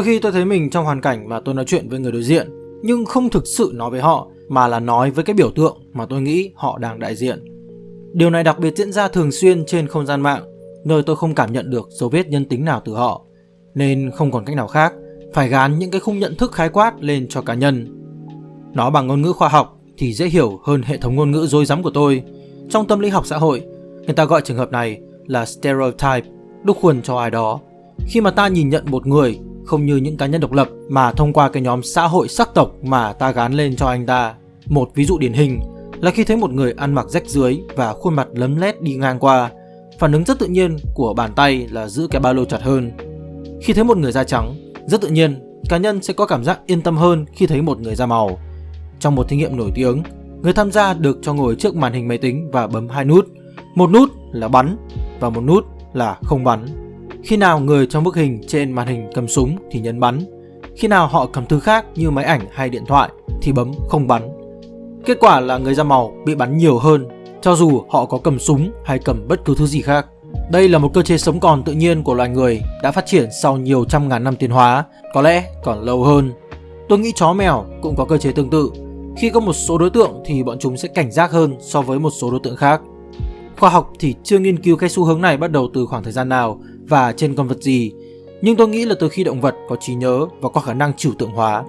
Đôi khi tôi thấy mình trong hoàn cảnh mà tôi nói chuyện với người đối diện nhưng không thực sự nói với họ mà là nói với cái biểu tượng mà tôi nghĩ họ đang đại diện. Điều này đặc biệt diễn ra thường xuyên trên không gian mạng, nơi tôi không cảm nhận được dấu vết nhân tính nào từ họ, nên không còn cách nào khác, phải gán những cái khung nhận thức khái quát lên cho cá nhân. Nói bằng ngôn ngữ khoa học thì dễ hiểu hơn hệ thống ngôn ngữ dối rắm của tôi. Trong tâm lý học xã hội, người ta gọi trường hợp này là stereotype, đúc khuôn cho ai đó. Khi mà ta nhìn nhận một người không như những cá nhân độc lập mà thông qua cái nhóm xã hội sắc tộc mà ta gán lên cho anh ta. Một ví dụ điển hình là khi thấy một người ăn mặc rách dưới và khuôn mặt lấm lét đi ngang qua, phản ứng rất tự nhiên của bàn tay là giữ cái ba lô chặt hơn. Khi thấy một người da trắng, rất tự nhiên, cá nhân sẽ có cảm giác yên tâm hơn khi thấy một người da màu. Trong một thí nghiệm nổi tiếng, người tham gia được cho ngồi trước màn hình máy tính và bấm hai nút. Một nút là bắn và một nút là không bắn. Khi nào người trong bức hình trên màn hình cầm súng thì nhấn bắn. Khi nào họ cầm thứ khác như máy ảnh hay điện thoại thì bấm không bắn. Kết quả là người da màu bị bắn nhiều hơn cho dù họ có cầm súng hay cầm bất cứ thứ gì khác. Đây là một cơ chế sống còn tự nhiên của loài người đã phát triển sau nhiều trăm ngàn năm tiến hóa, có lẽ còn lâu hơn. Tôi nghĩ chó mèo cũng có cơ chế tương tự. Khi có một số đối tượng thì bọn chúng sẽ cảnh giác hơn so với một số đối tượng khác. Khoa học thì chưa nghiên cứu cái xu hướng này bắt đầu từ khoảng thời gian nào và trên con vật gì, nhưng tôi nghĩ là từ khi động vật có trí nhớ và có khả năng trừu tượng hóa.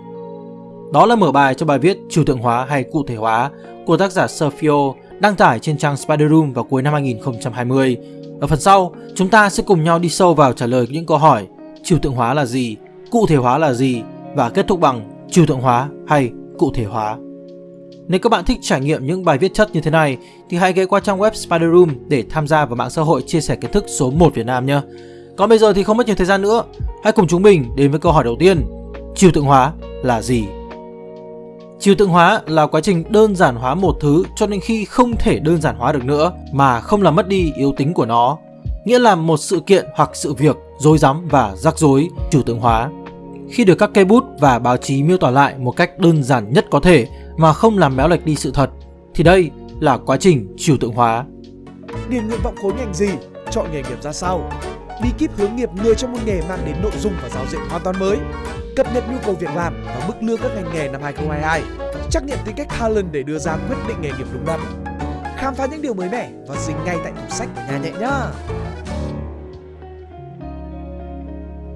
Đó là mở bài cho bài viết trừu tượng hóa hay cụ thể hóa của tác giả Sergio đăng tải trên trang Spider Room vào cuối năm 2020. Ở phần sau, chúng ta sẽ cùng nhau đi sâu vào trả lời những câu hỏi trừu tượng hóa là gì, cụ thể hóa là gì và kết thúc bằng trừu tượng hóa hay cụ thể hóa. Nếu các bạn thích trải nghiệm những bài viết chất như thế này thì hãy ghé qua trang web Spider Room để tham gia vào mạng xã hội chia sẻ kiến thức số 1 Việt Nam nhé. Còn bây giờ thì không mất nhiều thời gian nữa, hãy cùng chúng mình đến với câu hỏi đầu tiên. Chiều tượng hóa là gì? Chiều tượng hóa là quá trình đơn giản hóa một thứ cho đến khi không thể đơn giản hóa được nữa mà không làm mất đi yếu tính của nó. Nghĩa là một sự kiện hoặc sự việc dối rắm và rắc rối trừu tượng hóa. Khi được các cây bút và báo chí miêu tả lại một cách đơn giản nhất có thể mà không làm méo lệch đi sự thật thì đây là quá trình trừu tượng hóa. Điền nguyện vọng khối ngành gì, chọn nghề nghiệp ra sao, bí kíp hướng nghiệp người trong môn nghề mang đến nội dung và giáo diện hoàn toàn mới, cập nhật nhu cầu việc làm và mức lương các ngành nghề năm 2022, trắc nghiệm tính cách Talent để đưa ra quyết định nghề nghiệp đúng đắn. Khám phá những điều mới mẻ và dính ngay tại tủ sách của nhà nhẹ nhá.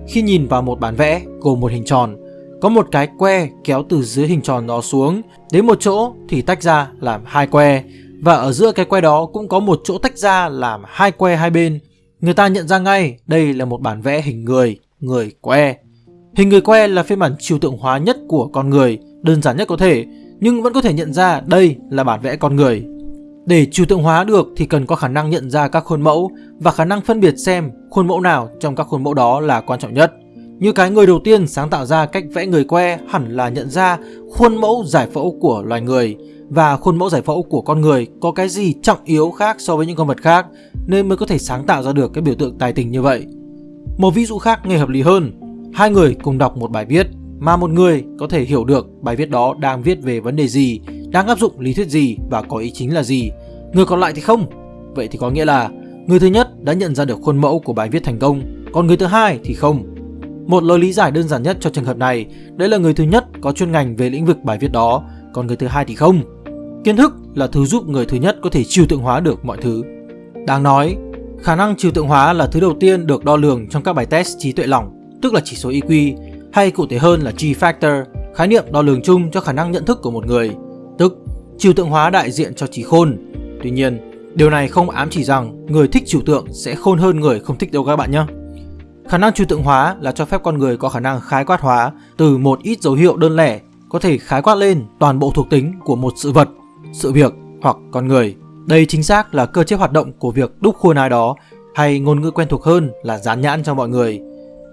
Khi nhìn vào một bản vẽ gồm một hình tròn, có một cái que kéo từ dưới hình tròn đó xuống, đến một chỗ thì tách ra làm hai que, và ở giữa cái que đó cũng có một chỗ tách ra làm hai que hai bên. Người ta nhận ra ngay đây là một bản vẽ hình người, người que. Hình người que là phiên bản trừu tượng hóa nhất của con người, đơn giản nhất có thể, nhưng vẫn có thể nhận ra đây là bản vẽ con người. Để trừu tượng hóa được thì cần có khả năng nhận ra các khuôn mẫu và khả năng phân biệt xem khuôn mẫu nào trong các khuôn mẫu đó là quan trọng nhất. Như cái người đầu tiên sáng tạo ra cách vẽ người que hẳn là nhận ra khuôn mẫu giải phẫu của loài người và khuôn mẫu giải phẫu của con người có cái gì trọng yếu khác so với những con vật khác nên mới có thể sáng tạo ra được cái biểu tượng tài tình như vậy. Một ví dụ khác nghe hợp lý hơn, hai người cùng đọc một bài viết mà một người có thể hiểu được bài viết đó đang viết về vấn đề gì, đang áp dụng lý thuyết gì và có ý chính là gì. Người còn lại thì không. Vậy thì có nghĩa là người thứ nhất đã nhận ra được khuôn mẫu của bài viết thành công, còn người thứ hai thì không. Một lời lý giải đơn giản nhất cho trường hợp này, đấy là người thứ nhất có chuyên ngành về lĩnh vực bài viết đó, còn người thứ hai thì không. Kiến thức là thứ giúp người thứ nhất có thể trừu tượng hóa được mọi thứ. Đáng nói, khả năng trừu tượng hóa là thứ đầu tiên được đo lường trong các bài test trí tuệ lỏng, tức là chỉ số EQ, hay cụ thể hơn là G-factor, khái niệm đo lường chung cho khả năng nhận thức của một người, tức trừu tượng hóa đại diện cho trí khôn. Tuy nhiên, điều này không ám chỉ rằng người thích trừu tượng sẽ khôn hơn người không thích đâu các bạn nhé. Khả năng trừu tượng hóa là cho phép con người có khả năng khái quát hóa từ một ít dấu hiệu đơn lẻ có thể khái quát lên toàn bộ thuộc tính của một sự vật, sự việc hoặc con người. Đây chính xác là cơ chế hoạt động của việc đúc khuôn ai đó hay ngôn ngữ quen thuộc hơn là dán nhãn cho mọi người.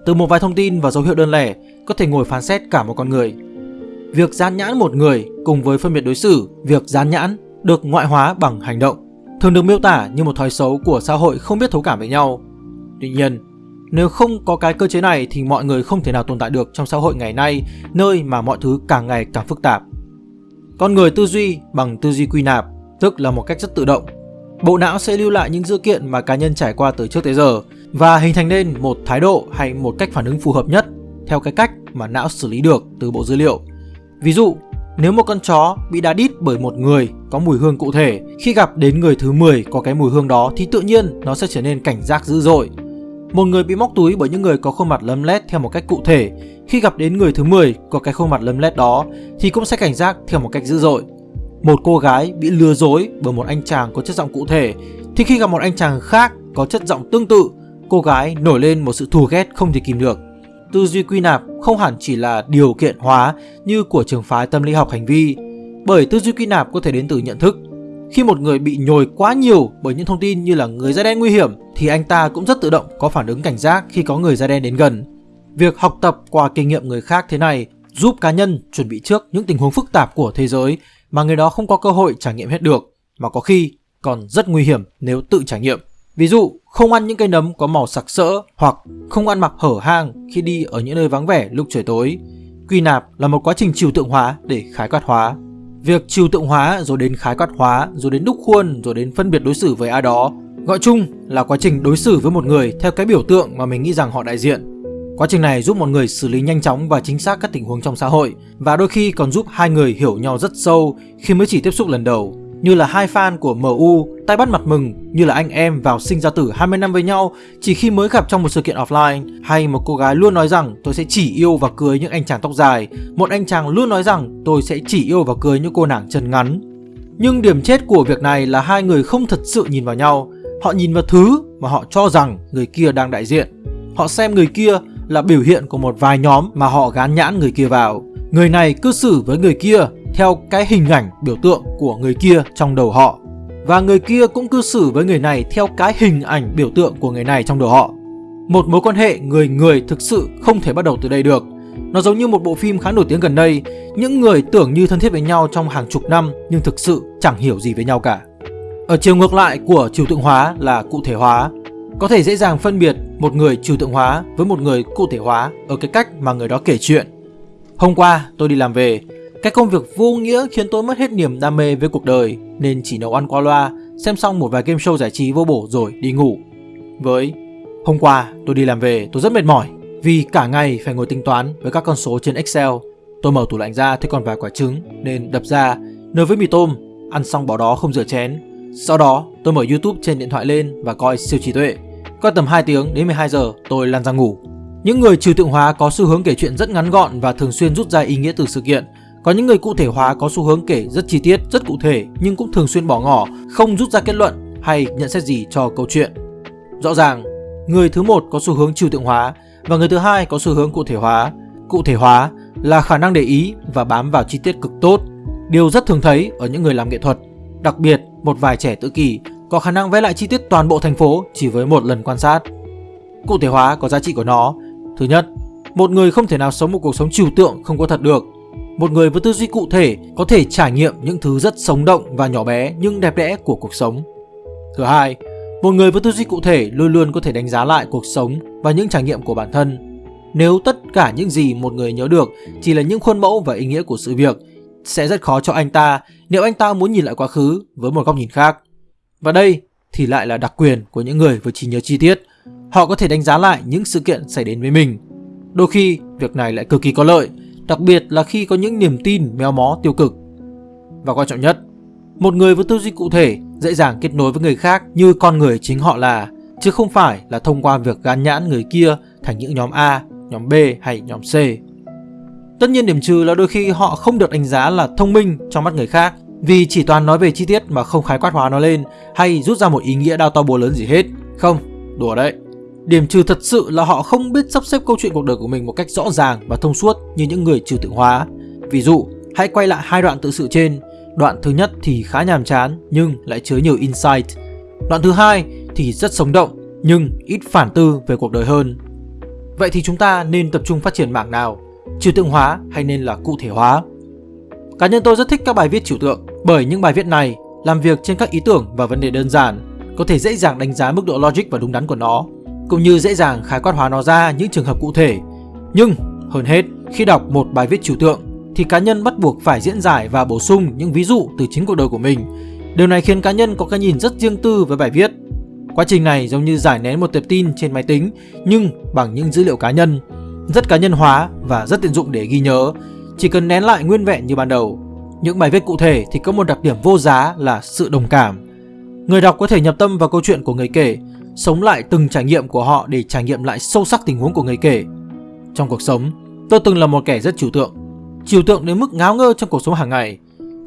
Từ một vài thông tin và dấu hiệu đơn lẻ có thể ngồi phán xét cả một con người. Việc dán nhãn một người cùng với phân biệt đối xử, việc dán nhãn được ngoại hóa bằng hành động, thường được miêu tả như một thói xấu của xã hội không biết thấu cảm với nhau. Tuy nhiên, nếu không có cái cơ chế này thì mọi người không thể nào tồn tại được trong xã hội ngày nay, nơi mà mọi thứ càng ngày càng phức tạp. Con người tư duy bằng tư duy quy nạp, tức là một cách rất tự động. Bộ não sẽ lưu lại những dữ kiện mà cá nhân trải qua từ trước tới giờ và hình thành nên một thái độ hay một cách phản ứng phù hợp nhất theo cái cách mà não xử lý được từ bộ dữ liệu. Ví dụ, nếu một con chó bị đá đít bởi một người có mùi hương cụ thể, khi gặp đến người thứ 10 có cái mùi hương đó thì tự nhiên nó sẽ trở nên cảnh giác dữ dội. Một người bị móc túi bởi những người có khuôn mặt lấm lét theo một cách cụ thể, khi gặp đến người thứ 10 có cái khuôn mặt lấm lét đó thì cũng sẽ cảnh giác theo một cách dữ dội. Một cô gái bị lừa dối bởi một anh chàng có chất giọng cụ thể thì khi gặp một anh chàng khác có chất giọng tương tự, cô gái nổi lên một sự thù ghét không thể kìm được. Tư duy quy nạp không hẳn chỉ là điều kiện hóa như của trường phái tâm lý học hành vi, bởi tư duy quy nạp có thể đến từ nhận thức. Khi một người bị nhồi quá nhiều bởi những thông tin như là người da đen nguy hiểm thì anh ta cũng rất tự động có phản ứng cảnh giác khi có người da đen đến gần. Việc học tập qua kinh nghiệm người khác thế này giúp cá nhân chuẩn bị trước những tình huống phức tạp của thế giới mà người đó không có cơ hội trải nghiệm hết được, mà có khi còn rất nguy hiểm nếu tự trải nghiệm. Ví dụ, không ăn những cây nấm có màu sặc sỡ hoặc không ăn mặc hở hang khi đi ở những nơi vắng vẻ lúc trời tối. Quy nạp là một quá trình trừu tượng hóa để khái quát hóa. Việc trừu tượng hóa rồi đến khái quát hóa, rồi đến đúc khuôn, rồi đến phân biệt đối xử với ai đó, gọi chung là quá trình đối xử với một người theo cái biểu tượng mà mình nghĩ rằng họ đại diện. Quá trình này giúp một người xử lý nhanh chóng và chính xác các tình huống trong xã hội, và đôi khi còn giúp hai người hiểu nhau rất sâu khi mới chỉ tiếp xúc lần đầu như là hai fan của MU tay bắt mặt mừng như là anh em vào sinh ra tử 20 năm với nhau chỉ khi mới gặp trong một sự kiện offline. Hay một cô gái luôn nói rằng, tôi sẽ chỉ yêu và cưới những anh chàng tóc dài. Một anh chàng luôn nói rằng, tôi sẽ chỉ yêu và cưới những cô nàng chân ngắn. Nhưng điểm chết của việc này là hai người không thật sự nhìn vào nhau. Họ nhìn vào thứ mà họ cho rằng người kia đang đại diện. Họ xem người kia là biểu hiện của một vài nhóm mà họ gán nhãn người kia vào. Người này cư xử với người kia theo cái hình ảnh biểu tượng của người kia trong đầu họ và người kia cũng cư xử với người này theo cái hình ảnh biểu tượng của người này trong đầu họ. Một mối quan hệ người người thực sự không thể bắt đầu từ đây được. Nó giống như một bộ phim khá nổi tiếng gần đây, những người tưởng như thân thiết với nhau trong hàng chục năm nhưng thực sự chẳng hiểu gì với nhau cả. Ở chiều ngược lại của trừu tượng hóa là cụ thể hóa. Có thể dễ dàng phân biệt một người trừu tượng hóa với một người cụ thể hóa ở cái cách mà người đó kể chuyện. Hôm qua tôi đi làm về, cái công việc vô nghĩa khiến tôi mất hết niềm đam mê với cuộc đời nên chỉ nấu ăn qua loa, xem xong một vài game show giải trí vô bổ rồi đi ngủ. Với hôm qua tôi đi làm về tôi rất mệt mỏi vì cả ngày phải ngồi tính toán với các con số trên Excel. Tôi mở tủ lạnh ra thấy còn vài quả trứng nên đập ra nấu với mì tôm, ăn xong bỏ đó không rửa chén. Sau đó tôi mở YouTube trên điện thoại lên và coi siêu trí tuệ. Coi tầm 2 tiếng đến 12 giờ tôi lăn ra ngủ. Những người trừ tượng hóa có xu hướng kể chuyện rất ngắn gọn và thường xuyên rút ra ý nghĩa từ sự kiện có những người cụ thể hóa có xu hướng kể rất chi tiết, rất cụ thể nhưng cũng thường xuyên bỏ ngỏ, không rút ra kết luận hay nhận xét gì cho câu chuyện. Rõ ràng, người thứ một có xu hướng trừu tượng hóa và người thứ hai có xu hướng cụ thể hóa. Cụ thể hóa là khả năng để ý và bám vào chi tiết cực tốt, điều rất thường thấy ở những người làm nghệ thuật. Đặc biệt, một vài trẻ tự kỷ có khả năng vẽ lại chi tiết toàn bộ thành phố chỉ với một lần quan sát. Cụ thể hóa có giá trị của nó. Thứ nhất, một người không thể nào sống một cuộc sống trừu tượng không có thật được một người với tư duy cụ thể có thể trải nghiệm những thứ rất sống động và nhỏ bé nhưng đẹp đẽ của cuộc sống. Thứ hai, một người với tư duy cụ thể luôn luôn có thể đánh giá lại cuộc sống và những trải nghiệm của bản thân. Nếu tất cả những gì một người nhớ được chỉ là những khuôn mẫu và ý nghĩa của sự việc, sẽ rất khó cho anh ta nếu anh ta muốn nhìn lại quá khứ với một góc nhìn khác. Và đây thì lại là đặc quyền của những người với trí nhớ chi tiết. Họ có thể đánh giá lại những sự kiện xảy đến với mình. Đôi khi, việc này lại cực kỳ có lợi đặc biệt là khi có những niềm tin méo mó tiêu cực. Và quan trọng nhất, một người với tư duy cụ thể dễ dàng kết nối với người khác như con người chính họ là, chứ không phải là thông qua việc gán nhãn người kia thành những nhóm A, nhóm B hay nhóm C. Tất nhiên điểm trừ là đôi khi họ không được đánh giá là thông minh trong mắt người khác vì chỉ toàn nói về chi tiết mà không khái quát hóa nó lên hay rút ra một ý nghĩa đao to búa lớn gì hết. Không, đùa đấy. Điểm trừ thật sự là họ không biết sắp xếp câu chuyện cuộc đời của mình một cách rõ ràng và thông suốt như những người trừ tượng hóa. Ví dụ, hãy quay lại hai đoạn tự sự trên. Đoạn thứ nhất thì khá nhàm chán nhưng lại chứa nhiều insight. Đoạn thứ hai thì rất sống động nhưng ít phản tư về cuộc đời hơn. Vậy thì chúng ta nên tập trung phát triển mảng nào? Trừu tượng hóa hay nên là cụ thể hóa? Cá nhân tôi rất thích các bài viết trừu tượng bởi những bài viết này làm việc trên các ý tưởng và vấn đề đơn giản, có thể dễ dàng đánh giá mức độ logic và đúng đắn của nó cũng như dễ dàng khái quát hóa nó ra những trường hợp cụ thể. Nhưng hơn hết, khi đọc một bài viết trừu tượng thì cá nhân bắt buộc phải diễn giải và bổ sung những ví dụ từ chính cuộc đời của mình. Điều này khiến cá nhân có cái nhìn rất riêng tư với bài viết. Quá trình này giống như giải nén một tệp tin trên máy tính nhưng bằng những dữ liệu cá nhân. rất cá nhân hóa và rất tiện dụng để ghi nhớ, chỉ cần nén lại nguyên vẹn như ban đầu. Những bài viết cụ thể thì có một đặc điểm vô giá là sự đồng cảm. Người đọc có thể nhập tâm vào câu chuyện của người kể, sống lại từng trải nghiệm của họ để trải nghiệm lại sâu sắc tình huống của người kể. Trong cuộc sống, tôi từng là một kẻ rất trừu tượng, trừu tượng đến mức ngáo ngơ trong cuộc sống hàng ngày,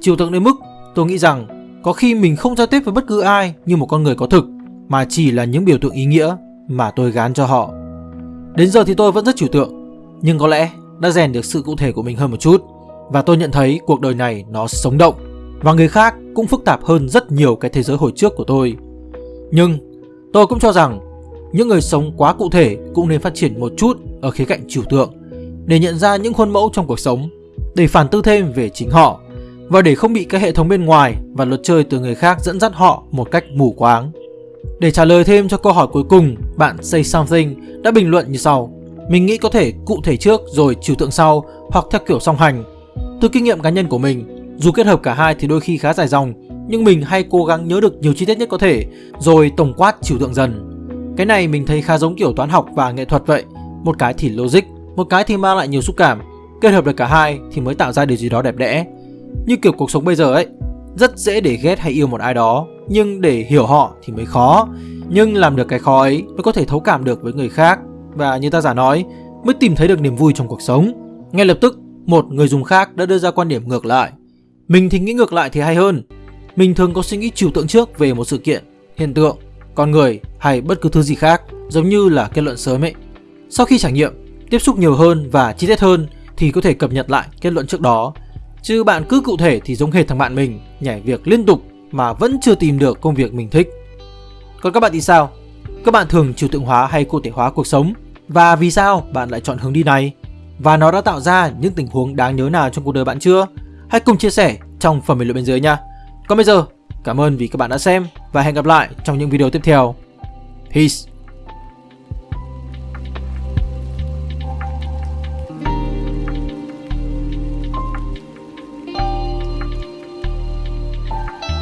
trừu tượng đến mức tôi nghĩ rằng có khi mình không giao tiếp với bất cứ ai như một con người có thực, mà chỉ là những biểu tượng ý nghĩa mà tôi gán cho họ. Đến giờ thì tôi vẫn rất trừu tượng, nhưng có lẽ đã rèn được sự cụ thể của mình hơn một chút và tôi nhận thấy cuộc đời này nó sống động và người khác cũng phức tạp hơn rất nhiều cái thế giới hồi trước của tôi. Nhưng tôi cũng cho rằng những người sống quá cụ thể cũng nên phát triển một chút ở khía cạnh trừu tượng để nhận ra những khuôn mẫu trong cuộc sống, để phản tư thêm về chính họ và để không bị cái hệ thống bên ngoài và luật chơi từ người khác dẫn dắt họ một cách mù quáng. Để trả lời thêm cho câu hỏi cuối cùng, bạn Say Something đã bình luận như sau. Mình nghĩ có thể cụ thể trước rồi trừu tượng sau hoặc theo kiểu song hành. Từ kinh nghiệm cá nhân của mình, dù kết hợp cả hai thì đôi khi khá dài dòng, nhưng mình hay cố gắng nhớ được nhiều chi tiết nhất có thể, rồi tổng quát trừu tượng dần. Cái này mình thấy khá giống kiểu toán học và nghệ thuật vậy, một cái thì logic, một cái thì mang lại nhiều xúc cảm. Kết hợp được cả hai thì mới tạo ra điều gì đó đẹp đẽ. Như kiểu cuộc sống bây giờ ấy, rất dễ để ghét hay yêu một ai đó, nhưng để hiểu họ thì mới khó. Nhưng làm được cái khó ấy mới có thể thấu cảm được với người khác và như ta giả nói, mới tìm thấy được niềm vui trong cuộc sống. Ngay lập tức, một người dùng khác đã đưa ra quan điểm ngược lại. Mình thì nghĩ ngược lại thì hay hơn. Mình thường có suy nghĩ trừu tượng trước về một sự kiện, hiện tượng, con người hay bất cứ thứ gì khác, giống như là kết luận sớm ấy. Sau khi trải nghiệm, tiếp xúc nhiều hơn và chi tiết hơn thì có thể cập nhật lại kết luận trước đó. Chứ bạn cứ cụ thể thì giống hệt thằng bạn mình, nhảy việc liên tục mà vẫn chưa tìm được công việc mình thích. Còn các bạn thì sao? Các bạn thường trừu tượng hóa hay cụ thể hóa cuộc sống? Và vì sao bạn lại chọn hướng đi này? Và nó đã tạo ra những tình huống đáng nhớ nào trong cuộc đời bạn chưa? Hãy cùng chia sẻ trong phần bình luận bên dưới nha. Còn bây giờ, cảm ơn vì các bạn đã xem và hẹn gặp lại trong những video tiếp theo. Peace!